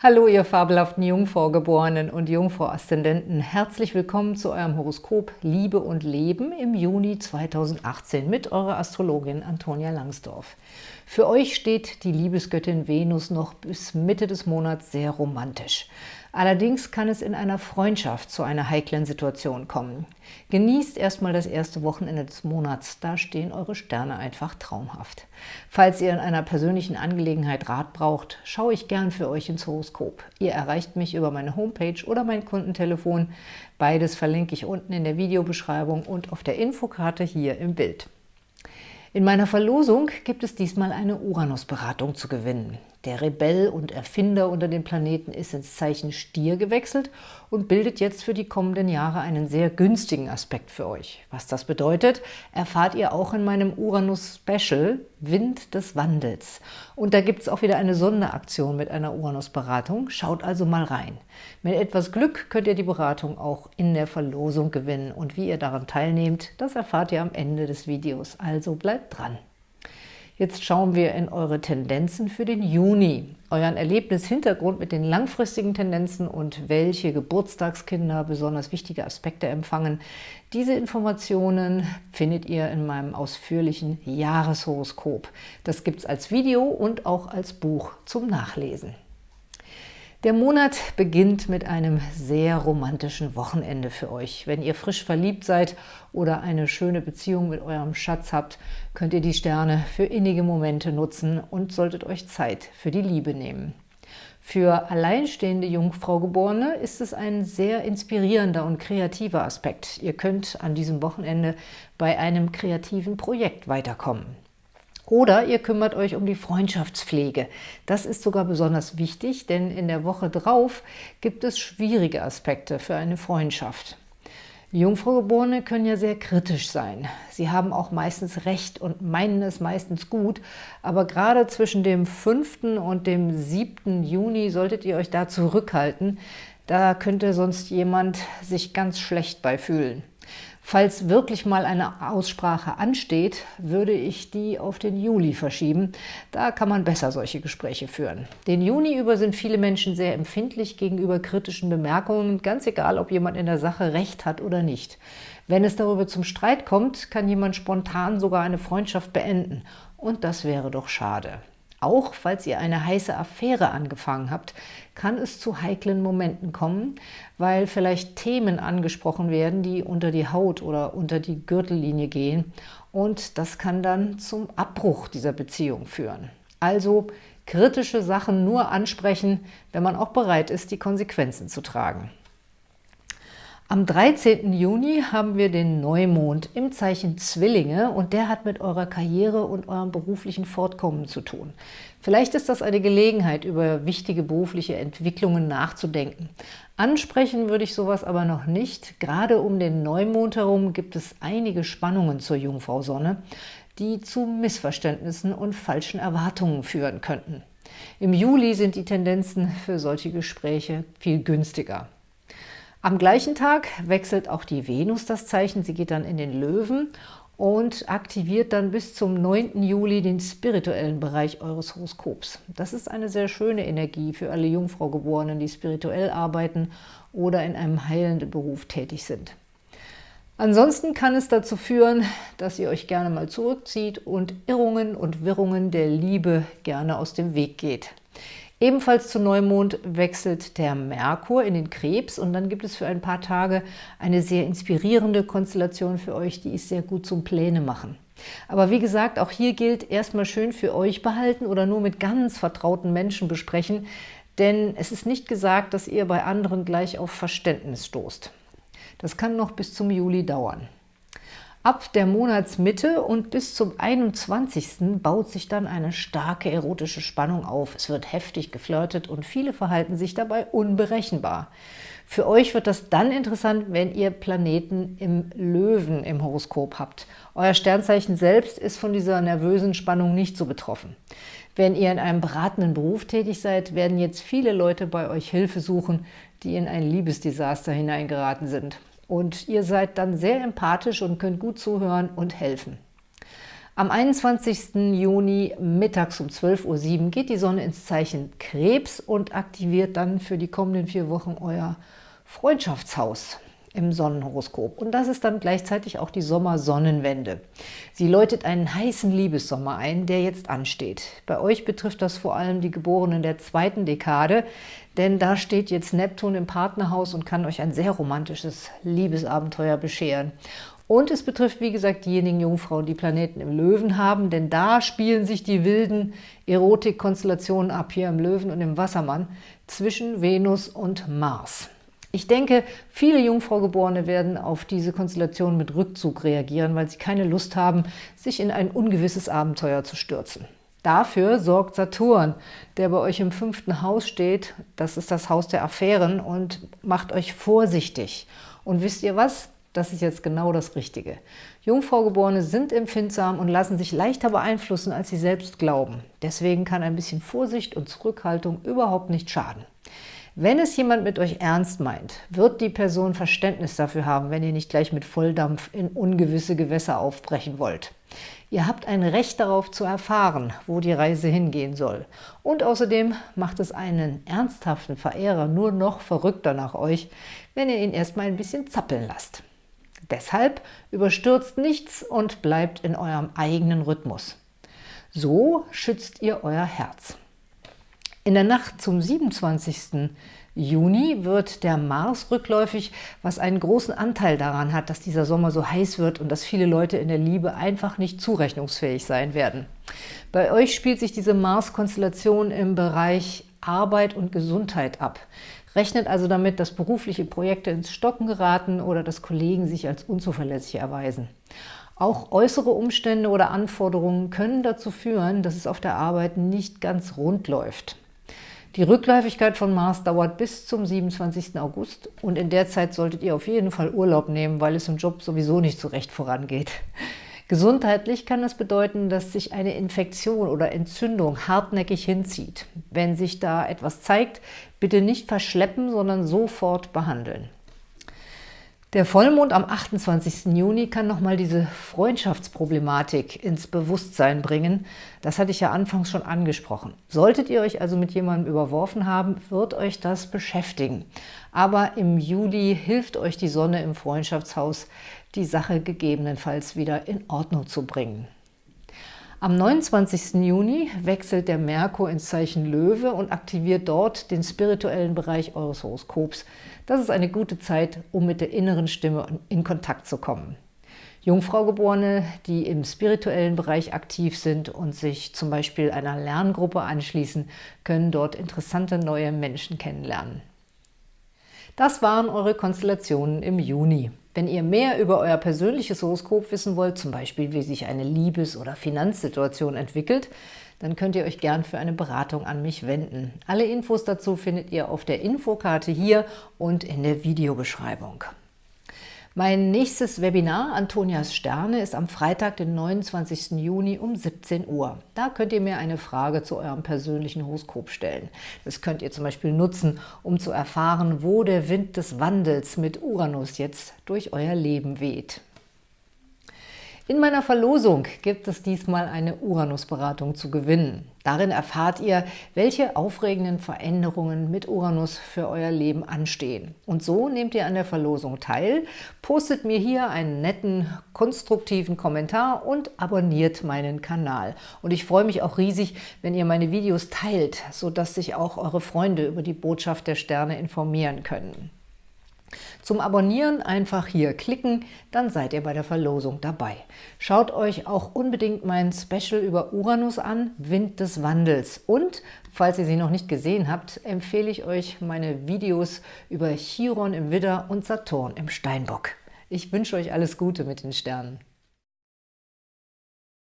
Hallo, ihr fabelhaften Jungfraugeborenen und Jungfrau-Aszendenten. Herzlich willkommen zu eurem Horoskop Liebe und Leben im Juni 2018 mit eurer Astrologin Antonia Langsdorf. Für euch steht die Liebesgöttin Venus noch bis Mitte des Monats sehr romantisch. Allerdings kann es in einer Freundschaft zu einer heiklen Situation kommen. Genießt erstmal das erste Wochenende des Monats, da stehen eure Sterne einfach traumhaft. Falls ihr in einer persönlichen Angelegenheit Rat braucht, schaue ich gern für euch ins Horoskop. Ihr erreicht mich über meine Homepage oder mein Kundentelefon. Beides verlinke ich unten in der Videobeschreibung und auf der Infokarte hier im Bild. In meiner Verlosung gibt es diesmal eine Uranus-Beratung zu gewinnen. Der Rebell und Erfinder unter den Planeten ist ins Zeichen Stier gewechselt und bildet jetzt für die kommenden Jahre einen sehr günstigen Aspekt für euch. Was das bedeutet, erfahrt ihr auch in meinem Uranus-Special Wind des Wandels. Und da gibt es auch wieder eine Sonderaktion mit einer Uranus-Beratung. Schaut also mal rein. Mit etwas Glück könnt ihr die Beratung auch in der Verlosung gewinnen. Und wie ihr daran teilnehmt, das erfahrt ihr am Ende des Videos. Also bleibt dran. Jetzt schauen wir in eure Tendenzen für den Juni, euren Erlebnishintergrund mit den langfristigen Tendenzen und welche Geburtstagskinder besonders wichtige Aspekte empfangen. Diese Informationen findet ihr in meinem ausführlichen Jahreshoroskop. Das gibt es als Video und auch als Buch zum Nachlesen. Der Monat beginnt mit einem sehr romantischen Wochenende für euch. Wenn ihr frisch verliebt seid oder eine schöne Beziehung mit eurem Schatz habt, könnt ihr die Sterne für innige Momente nutzen und solltet euch Zeit für die Liebe nehmen. Für alleinstehende Jungfraugeborene ist es ein sehr inspirierender und kreativer Aspekt. Ihr könnt an diesem Wochenende bei einem kreativen Projekt weiterkommen. Oder ihr kümmert euch um die Freundschaftspflege. Das ist sogar besonders wichtig, denn in der Woche drauf gibt es schwierige Aspekte für eine Freundschaft. Jungfraugeborene können ja sehr kritisch sein. Sie haben auch meistens Recht und meinen es meistens gut, aber gerade zwischen dem 5. und dem 7. Juni solltet ihr euch da zurückhalten. Da könnte sonst jemand sich ganz schlecht bei fühlen. Falls wirklich mal eine Aussprache ansteht, würde ich die auf den Juli verschieben. Da kann man besser solche Gespräche führen. Den Juni über sind viele Menschen sehr empfindlich gegenüber kritischen Bemerkungen, ganz egal, ob jemand in der Sache Recht hat oder nicht. Wenn es darüber zum Streit kommt, kann jemand spontan sogar eine Freundschaft beenden. Und das wäre doch schade. Auch falls ihr eine heiße Affäre angefangen habt, kann es zu heiklen Momenten kommen, weil vielleicht Themen angesprochen werden, die unter die Haut oder unter die Gürtellinie gehen. Und das kann dann zum Abbruch dieser Beziehung führen. Also kritische Sachen nur ansprechen, wenn man auch bereit ist, die Konsequenzen zu tragen. Am 13. Juni haben wir den Neumond im Zeichen Zwillinge und der hat mit eurer Karriere und eurem beruflichen Fortkommen zu tun. Vielleicht ist das eine Gelegenheit, über wichtige berufliche Entwicklungen nachzudenken. Ansprechen würde ich sowas aber noch nicht. Gerade um den Neumond herum gibt es einige Spannungen zur Jungfrau-Sonne, die zu Missverständnissen und falschen Erwartungen führen könnten. Im Juli sind die Tendenzen für solche Gespräche viel günstiger. Am gleichen Tag wechselt auch die Venus das Zeichen, sie geht dann in den Löwen und aktiviert dann bis zum 9. Juli den spirituellen Bereich eures Horoskops. Das ist eine sehr schöne Energie für alle Jungfraugeborenen, die spirituell arbeiten oder in einem heilenden Beruf tätig sind. Ansonsten kann es dazu führen, dass ihr euch gerne mal zurückzieht und Irrungen und Wirrungen der Liebe gerne aus dem Weg geht. Ebenfalls zu Neumond wechselt der Merkur in den Krebs und dann gibt es für ein paar Tage eine sehr inspirierende Konstellation für euch, die ist sehr gut zum Pläne machen. Aber wie gesagt, auch hier gilt, erstmal schön für euch behalten oder nur mit ganz vertrauten Menschen besprechen, denn es ist nicht gesagt, dass ihr bei anderen gleich auf Verständnis stoßt. Das kann noch bis zum Juli dauern. Ab der Monatsmitte und bis zum 21. baut sich dann eine starke erotische Spannung auf. Es wird heftig geflirtet und viele verhalten sich dabei unberechenbar. Für euch wird das dann interessant, wenn ihr Planeten im Löwen im Horoskop habt. Euer Sternzeichen selbst ist von dieser nervösen Spannung nicht so betroffen. Wenn ihr in einem beratenden Beruf tätig seid, werden jetzt viele Leute bei euch Hilfe suchen, die in ein Liebesdesaster hineingeraten sind und ihr seid dann sehr empathisch und könnt gut zuhören und helfen. Am 21. Juni mittags um 12.07 Uhr geht die Sonne ins Zeichen Krebs und aktiviert dann für die kommenden vier Wochen euer Freundschaftshaus im Sonnenhoroskop. Und das ist dann gleichzeitig auch die Sommersonnenwende. Sie läutet einen heißen Liebessommer ein, der jetzt ansteht. Bei euch betrifft das vor allem die Geborenen der zweiten Dekade, denn da steht jetzt Neptun im Partnerhaus und kann euch ein sehr romantisches Liebesabenteuer bescheren. Und es betrifft, wie gesagt, diejenigen Jungfrauen, die Planeten im Löwen haben, denn da spielen sich die wilden Erotik-Konstellationen ab, hier im Löwen und im Wassermann, zwischen Venus und Mars. Ich denke, viele Jungfraugeborene werden auf diese Konstellation mit Rückzug reagieren, weil sie keine Lust haben, sich in ein ungewisses Abenteuer zu stürzen. Dafür sorgt Saturn, der bei euch im fünften Haus steht. Das ist das Haus der Affären und macht euch vorsichtig. Und wisst ihr was? Das ist jetzt genau das Richtige. Jungfraugeborene sind empfindsam und lassen sich leichter beeinflussen, als sie selbst glauben. Deswegen kann ein bisschen Vorsicht und Zurückhaltung überhaupt nicht schaden. Wenn es jemand mit euch ernst meint, wird die Person Verständnis dafür haben, wenn ihr nicht gleich mit Volldampf in ungewisse Gewässer aufbrechen wollt. Ihr habt ein Recht darauf zu erfahren, wo die Reise hingehen soll. Und außerdem macht es einen ernsthaften Verehrer nur noch verrückter nach euch, wenn ihr ihn erstmal ein bisschen zappeln lasst. Deshalb überstürzt nichts und bleibt in eurem eigenen Rhythmus. So schützt ihr euer Herz. In der Nacht zum 27. Juni wird der Mars rückläufig, was einen großen Anteil daran hat, dass dieser Sommer so heiß wird und dass viele Leute in der Liebe einfach nicht zurechnungsfähig sein werden. Bei euch spielt sich diese Mars-Konstellation im Bereich Arbeit und Gesundheit ab. Rechnet also damit, dass berufliche Projekte ins Stocken geraten oder dass Kollegen sich als unzuverlässig erweisen. Auch äußere Umstände oder Anforderungen können dazu führen, dass es auf der Arbeit nicht ganz rund läuft. Die Rückläufigkeit von Mars dauert bis zum 27. August und in der Zeit solltet ihr auf jeden Fall Urlaub nehmen, weil es im Job sowieso nicht so recht vorangeht. Gesundheitlich kann das bedeuten, dass sich eine Infektion oder Entzündung hartnäckig hinzieht. Wenn sich da etwas zeigt, bitte nicht verschleppen, sondern sofort behandeln. Der Vollmond am 28. Juni kann nochmal diese Freundschaftsproblematik ins Bewusstsein bringen. Das hatte ich ja anfangs schon angesprochen. Solltet ihr euch also mit jemandem überworfen haben, wird euch das beschäftigen. Aber im Juli hilft euch die Sonne im Freundschaftshaus, die Sache gegebenenfalls wieder in Ordnung zu bringen. Am 29. Juni wechselt der Merkur ins Zeichen Löwe und aktiviert dort den spirituellen Bereich eures Horoskops. Das ist eine gute Zeit, um mit der inneren Stimme in Kontakt zu kommen. Jungfraugeborene, die im spirituellen Bereich aktiv sind und sich zum Beispiel einer Lerngruppe anschließen, können dort interessante neue Menschen kennenlernen. Das waren eure Konstellationen im Juni. Wenn ihr mehr über euer persönliches Horoskop wissen wollt, zum Beispiel wie sich eine Liebes- oder Finanzsituation entwickelt, dann könnt ihr euch gern für eine Beratung an mich wenden. Alle Infos dazu findet ihr auf der Infokarte hier und in der Videobeschreibung. Mein nächstes Webinar, Antonias Sterne, ist am Freitag, den 29. Juni um 17 Uhr. Da könnt ihr mir eine Frage zu eurem persönlichen Horoskop stellen. Das könnt ihr zum Beispiel nutzen, um zu erfahren, wo der Wind des Wandels mit Uranus jetzt durch euer Leben weht. In meiner Verlosung gibt es diesmal eine Uranus-Beratung zu gewinnen. Darin erfahrt ihr, welche aufregenden Veränderungen mit Uranus für euer Leben anstehen. Und so nehmt ihr an der Verlosung teil, postet mir hier einen netten, konstruktiven Kommentar und abonniert meinen Kanal. Und ich freue mich auch riesig, wenn ihr meine Videos teilt, sodass sich auch eure Freunde über die Botschaft der Sterne informieren können. Zum Abonnieren einfach hier klicken, dann seid ihr bei der Verlosung dabei. Schaut euch auch unbedingt mein Special über Uranus an, Wind des Wandels. Und, falls ihr sie noch nicht gesehen habt, empfehle ich euch meine Videos über Chiron im Widder und Saturn im Steinbock. Ich wünsche euch alles Gute mit den Sternen.